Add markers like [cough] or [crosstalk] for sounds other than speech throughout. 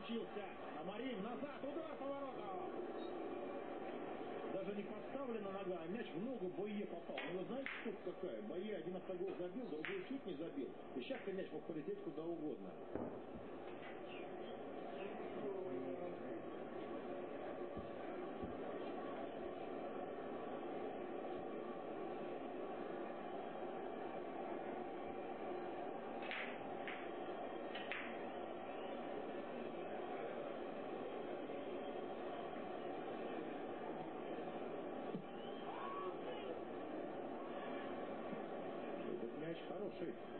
получился. Амарин назад, удар поворотом. Даже не подставлена нога, а мяч в ногу Бойе попал. Ну вы знаете, штука какая? Бойе один автогол забил, другой чуть не забил. И сейчас-то мяч мог полететь куда угодно. Знаете,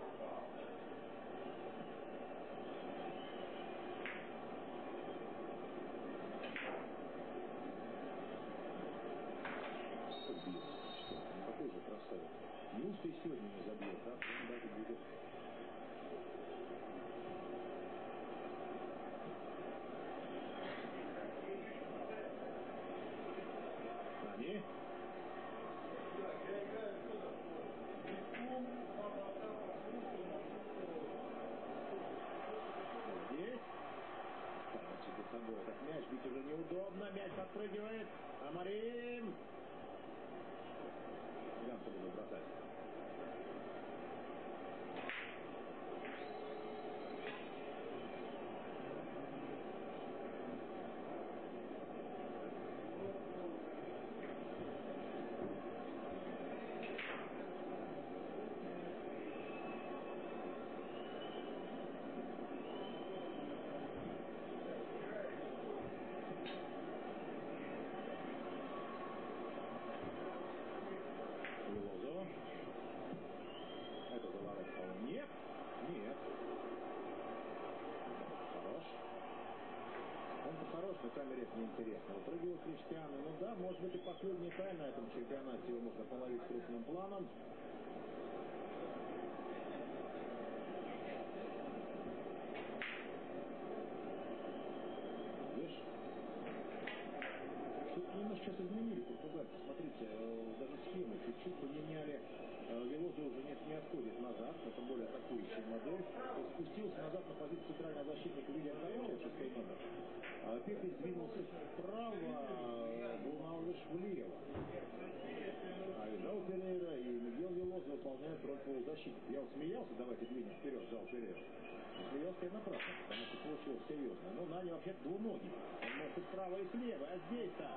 получилось серьезно. Но Нани вообще двуногий. Он может и справа, и слева, а здесь-то.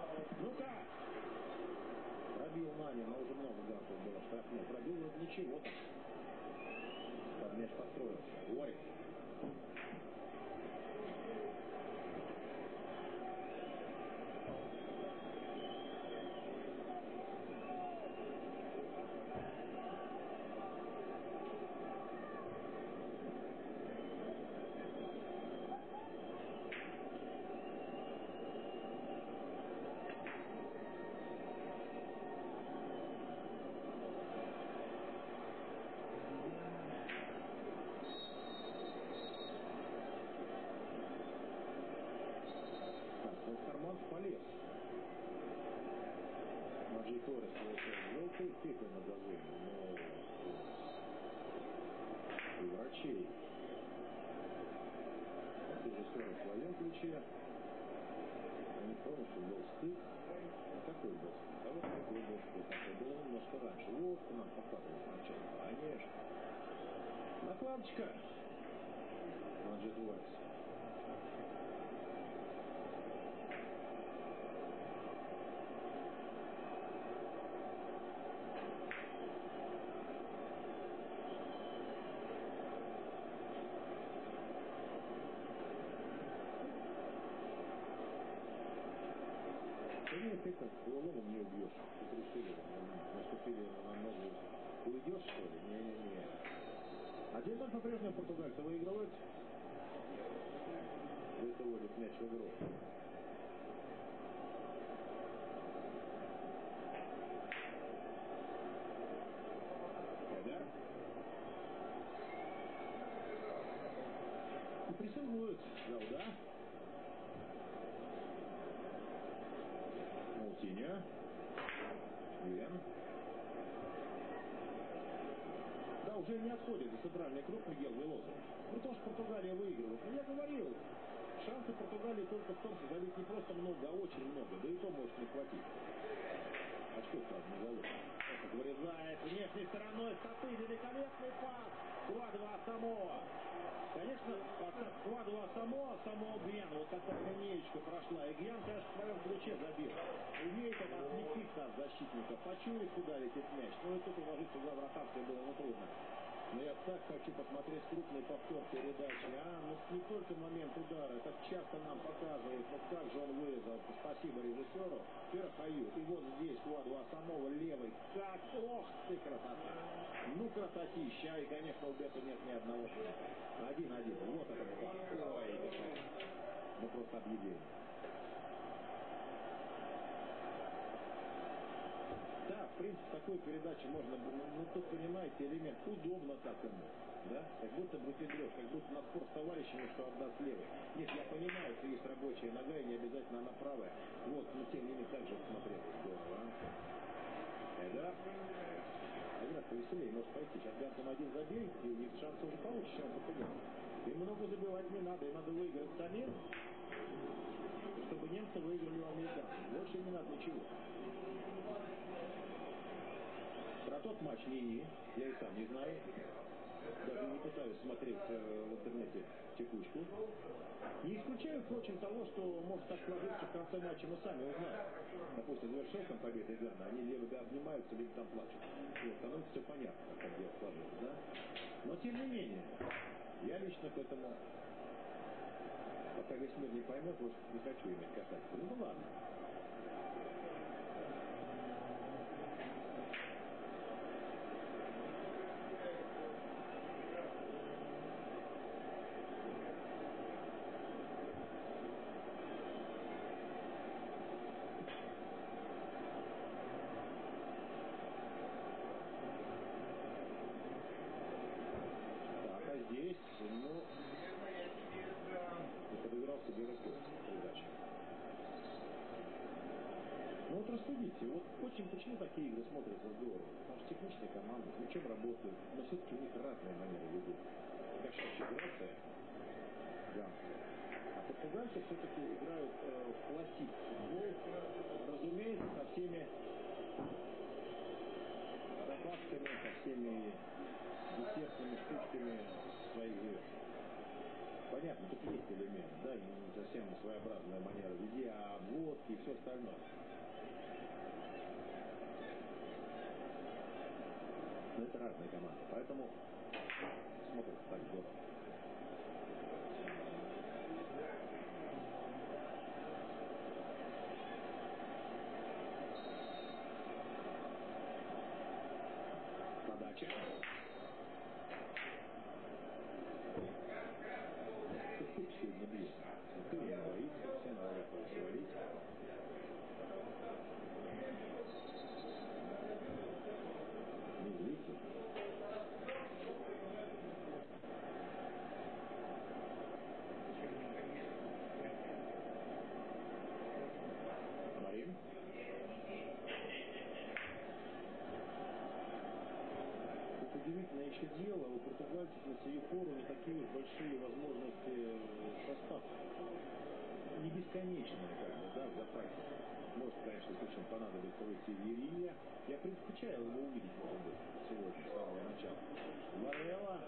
Ну-ка! Пробил Нани, но уже много гартов было штрафных. Пробил вроде ничего. Good игру. Эдер. И прессингуют. Гауда. Маутиньо. Вен. Да, уже не отходит за центральный круг Мигел Велоза. Ну, то, что Португалия выигрывает. Но я говорил, шансы Португалии только в том, что забить не просто много, а очень много. Да и то может не хватить. А что сразу не зовут? Вырезает внешней стороной стопы. Великолепный пас. 2-2 Самоа. Конечно, складывала само, само Гьян, вот такая линеечка прошла. И Гьян, конечно, в своем ключе забил. Умеет он отвлекиться от защитника, почует, куда летит мяч. Ну и тут уложиться за вратарской было нетрудно. Но я так хочу посмотреть крупный повтор передачи. А, ну не только момент удара, так часто нам показывают, ну как же он вырезал. Спасибо режиссеру. Перхаю. И вот здесь Куадуа самого левый. Как, ох ты красота. Ну красотища. И, конечно, у Бета нет ни одного. Один-один. Вот это вот. Ой, ну просто объявление. Да, в принципе, такой передаче можно, ну тут понимаете, элемент удобно так ему, да, как будто бы педрешь, как будто на спор с товарищами, что отдаст левый. Нет, я понимаю, что есть рабочая нога и не обязательно она правая. Вот, но тем не менее, так же смотреться здорово, а. Эда. Один раз повеселее может пойти. Сейчас Гантон один забей, и у них шансы уже получше, чем португальцев. Им много забивать не надо, им надо выиграть самим, чтобы немцы выиграли у американцев. Больше не надо ничего. Про тот матч не я и сам не знаю. Даже не пытаюсь смотреть э, в интернете текучку. Не исключаю, впрочем, того, что может так сложиться в конце матча, мы сами узнаем. Допустим, завершился там победой Гана, они либо обнимаются, либо там плачут. Вот, становится все понятно, как дело сложилось, да? Но тем не менее, я лично к этому, пока весь мир не поймет, вот не хочу иметь касательства. Ну, ну ладно. Ну вот рассудите, вот очень почему такие игры смотрятся здорово? Потому что техничные команды, с мячом работают, но все-таки у них разные манеры ведут. Кошачья грация, да. А португальцы все-таки играют э, в классик разумеется, со всеми добавками, со всеми десертными штучками своих звезд. Понятно, тут есть элемент, да, не совсем своеобразная манера везде, а обводки и все остальное. Но это разные команды, поэтому смотрится так здорово. Подача. Кук сегодня бьет. Никто не боится, все норовят его свалить. Не злится. Марин. Тут удивительное еще дело, у пору не такие уж большие возможности э, состав. Не бесконечные, как бы, да, в запасе. Может, конечно, в случае понадобится выйти Верия. Я предпочитаю его увидеть, может быть, сегодня, с самого начала. Варелла.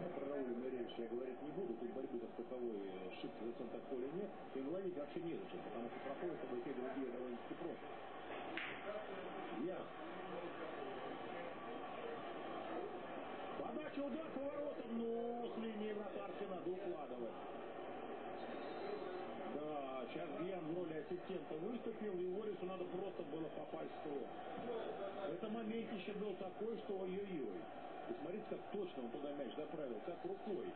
Ну, про Рауля Меревича я говорить не буду, тут борьбы как таковой э, шибко в центр поля нет, и ловить вообще незачем, потому что проходят оба те другие довольно-таки просто. Я. Подача, удар по воротам, но с линии вратарской надо укладывать. Да, сейчас Гьян в роли ассистента выступил, и Уорису надо просто было попасть в ствол. Это моментище был такой, что ой-ой-ой. И смотрите, как точно он туда мяч доправил, как рукой.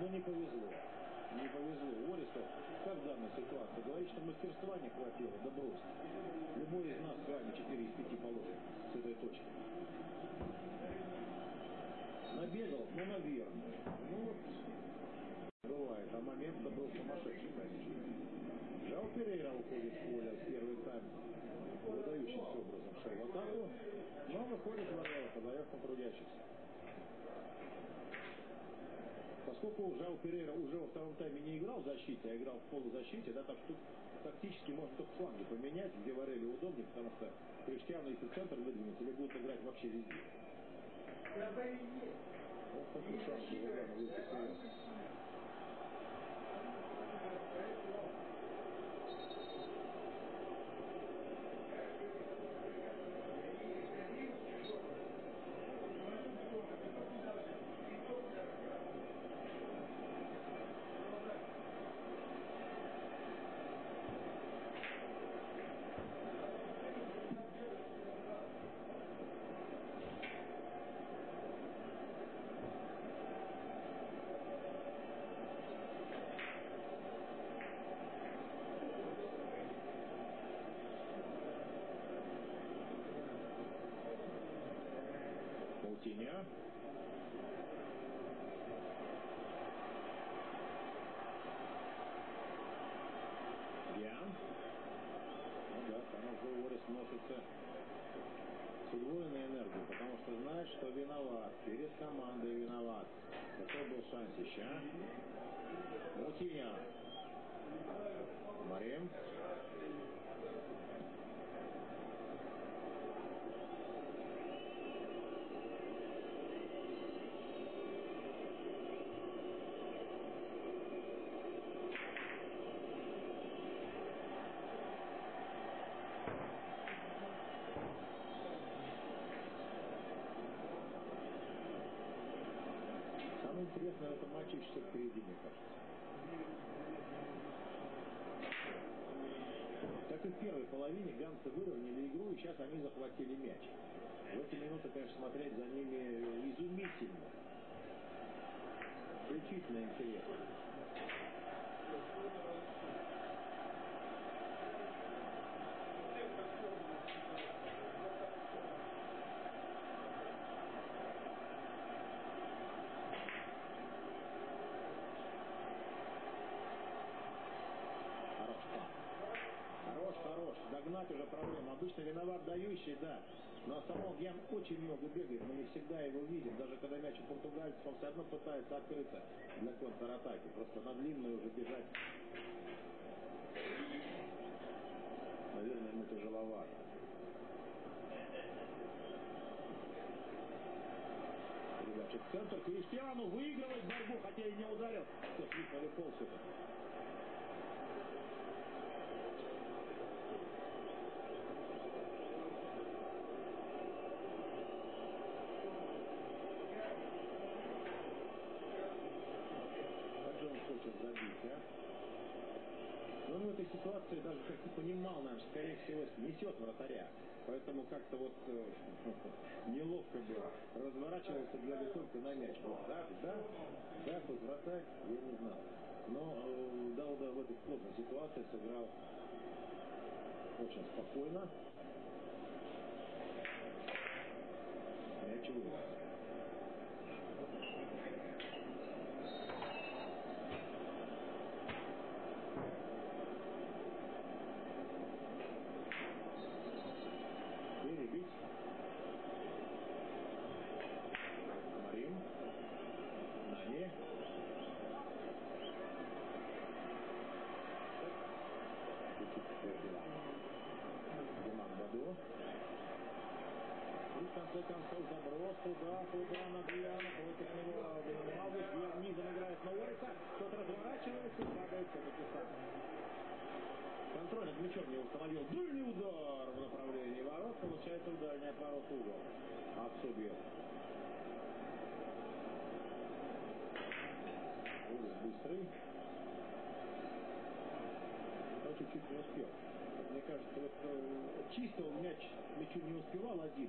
Но не повезло. Не повезло. Уорису, как в данной ситуации, говорит, что мастерства не хватило, да брось. Любой из нас с вами 4 из 5 положит с этой точки. Набегал, но наверное. Ну вот, бывает. А момент-то был сумасшедший, конечно. Жал Перейра уходит в поле в первый тайм. Выдающимся образом шел в атаку. Но выходит подает на трудящихся. Поскольку Жао Перейра уже во втором тайме не играл в защите, а играл в полузащите, да, так что тактически можно только фланги поменять, где Варели удобнее, потому что Криштиану, в центр выдвинется, или будет играть вообще везде. Вот такой шанс у Лугана выйти вперед. Маутиня. Гиан. Ну да, там уже Уоррес носится с удвоенной энергией, потому что знает, что виноват. Перед командой виноват. Какой был шансище, а? Маутиня. Марем. Самое интересное в этом матче еще что впереди, мне кажется. Как и в первой половине, ганцы выровняли игру, и сейчас они захватили мяч. В эти минуты, конечно, смотреть за ними изумительно. Исключительно интересно. Хорош. конечно, виноват дающий, да. Но Самол Ян очень много бегает, мы не всегда его видим. Даже когда мяч у португальцев, он все равно пытается открыться для контратаки. Просто на длинную уже бежать, наверное, ему тяжеловато. Передача в центр. Криштиану выигрывает борьбу, хотя и не ударил. Все, слишком полз это. ситуации даже как-то понимал, наверное, скорее всего, несет вратаря. Поэтому как-то вот э, [laughs] неловко было. Разворачивался, глядя только на мяч. Вот, да, да, да, хоть вратарь, я не знал. Но э, Дауда в этой сложной ситуации сыграл очень спокойно. Мяч Светлана Буяна против него Малыш низом играет на Уэйса. Тот разворачивается и шагает все-таки сам. Контроль над мячом не установил. Дульный удар в направлении ворот. Получается удар не от ворот угол. От быстрый. Но чуть-чуть не успел. Мне кажется, вот э, чисто он мяч мячу не успевал один.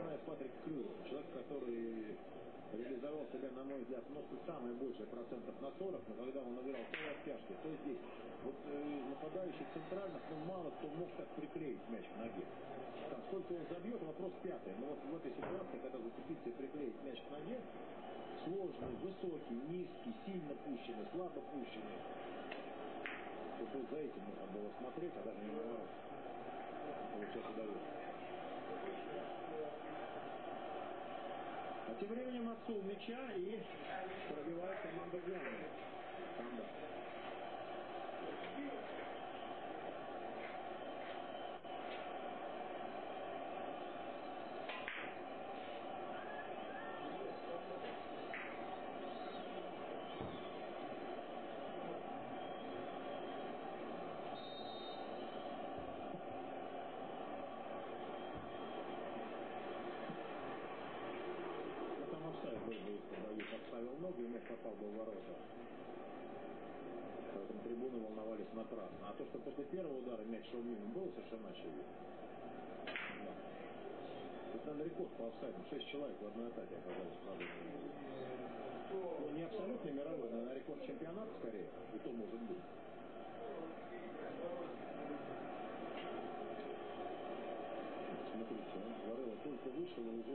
деле, я вспоминаю Патрик Крюер, человек, который реализовал себя, на мой взгляд, ну, самое большее процентов на 40, но когда он играл то в то здесь. Вот э, центральных, ну, мало кто мог так приклеить мяч к ноге. Там, сколько он забьет, вопрос пятый. Но вот в этой ситуации, когда зацепиться и приклеить мяч к ноге, сложный, высокий, низкий, сильно пущенный, слабо пущенный, тут за этим нужно было смотреть, а даже не наоборот. Получается дает. А тем временем отцу мяча и пробивает команда Германии. бросал бы в. Поэтому трибуны волновались напрасно. А то, что после первого удара мяч шел мимо, было совершенно очевидно. Да. Тут, наверное, рекорд по офсайдам. Шесть человек в одной атаке оказались в Ну, не абсолютно мировой, но на рекорд чемпионата скорее. И то может быть. Смотрите, ну, он говорил, только вышел и уже